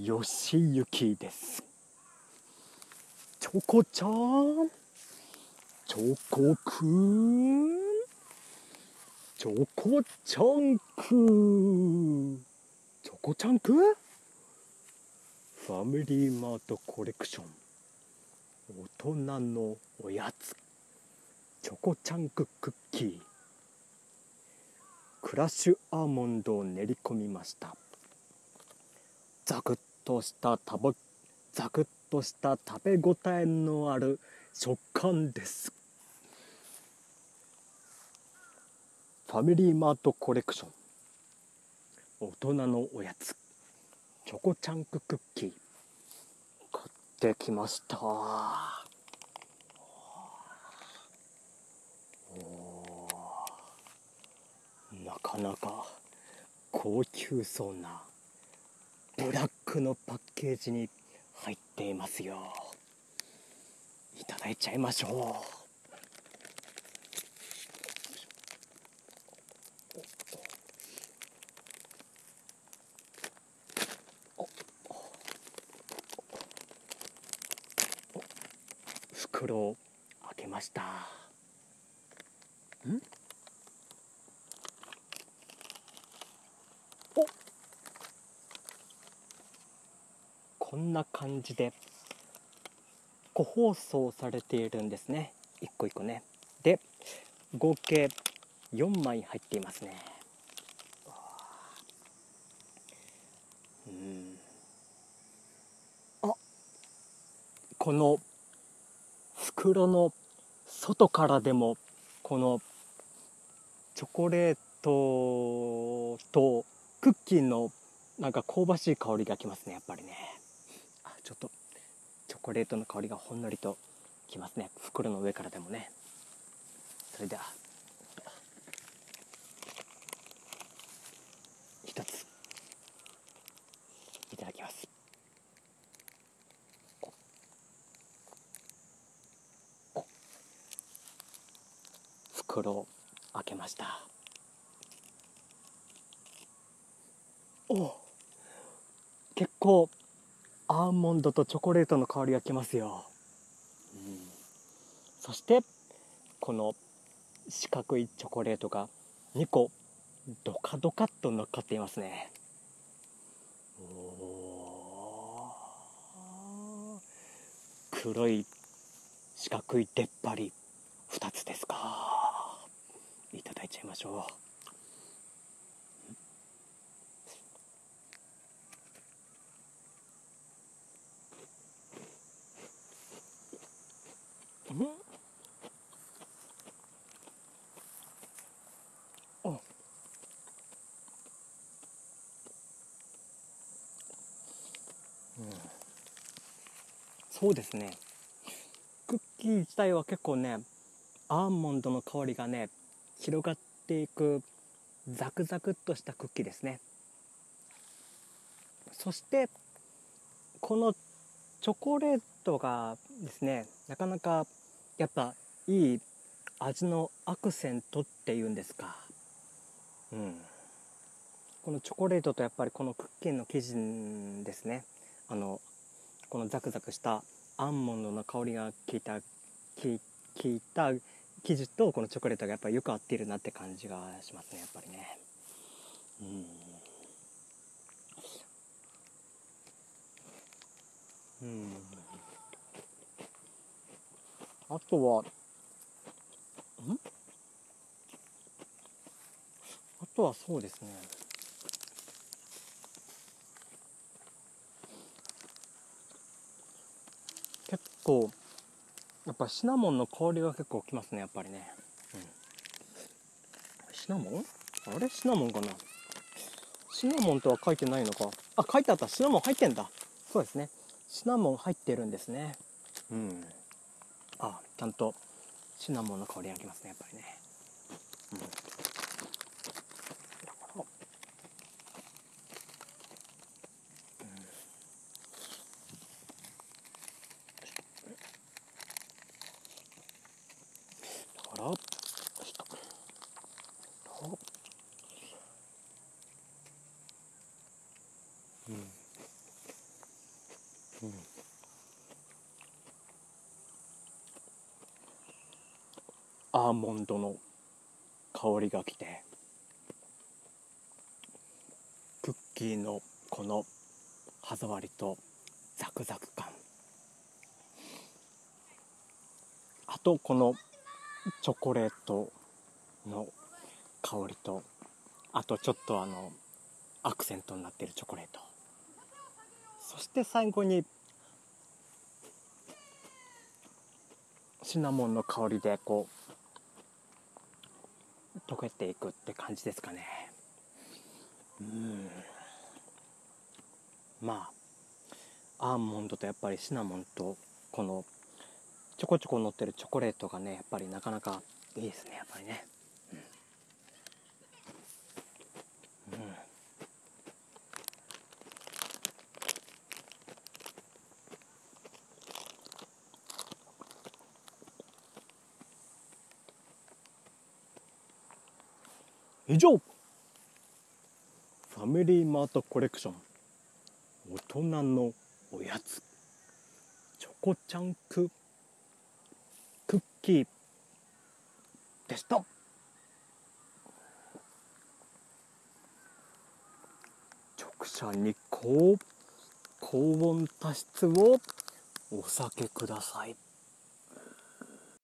よしゆきです。チョコちゃん。チョコくん。チョコちゃんくチョコちゃんくファミリーマートコレクション。大人のおやつ。チョコチャンククッキー。クラッシュアーモンドを練り込みました。ザクッとした食べザクッとした食べ応えのある食感です。ファミリーマートコレクション。大人のおやつ。チョコチャンククッキー。買ってきました。なかなか高級そうな。ブラックのパッケージに入っていますよ。いただいちゃいましょう。袋を開けましたんこんな感じで個包装されているんですね。一個一個ね。で合計4枚入っていますね。うん。あこの袋の外からでもこのチョコレートとクッキーのなんか香ばしい香りがきますねやっぱりね。ちょっとチョコレートの香りがほんのりときますね。袋の上からでもね。それでは一ついただきます。袋を開けました。お結構アーモンドとチョコレートの香りがきますよ、うん、そしてこの四角いチョコレートが2個ドカドカっと乗っかっていますね。黒い四角い出っ張り2つですか。いただいちゃいましょう。うん。そうですね。クッキー自体は結構ねアーモンドの香りがね広がっていくザクザクっとしたクッキーですね。そしてこのチョコレートがですねなかなかやっぱいい味のアクセントっていうんですか。うん。このチョコレートとやっぱりこのクッキーの生地ですね。あのこのザクザクしたアーモンドの香りが効いた効いた生地とこのチョコレートがやっぱりよく合っているなって感じがしますねやっぱりね。うん。うん。あとはん？あとはそうですね。結構やっぱシナモンの香りが結構きますねやっぱりね、うん、シナモン？あれ？シナモンかな？シナモンとは書いてないのか？あ書いてあった。シナモン入ってんだ。そうですね。シナモン入ってるんですね。うん。あちゃんとシナモンの香りがきますねやっぱりね、うん。アーモンドの香りがきてクッキーのこの歯触りとザクザク感。あとこのチョコレートの香りとあとちょっとあのアクセントになってるチョコレート。そして最後にシナモンの香りでこう溶けていくって感じですかね。うん。まあアーモンドとやっぱりシナモンとこのちょこちょこ乗ってるチョコレートがねやっぱりなかなかいいですねやっぱりね。以上。ファミリーマートコレクション。大人のおやつ。チョコチャンク。クッキーでした。直射日光。高温多湿をお避けください。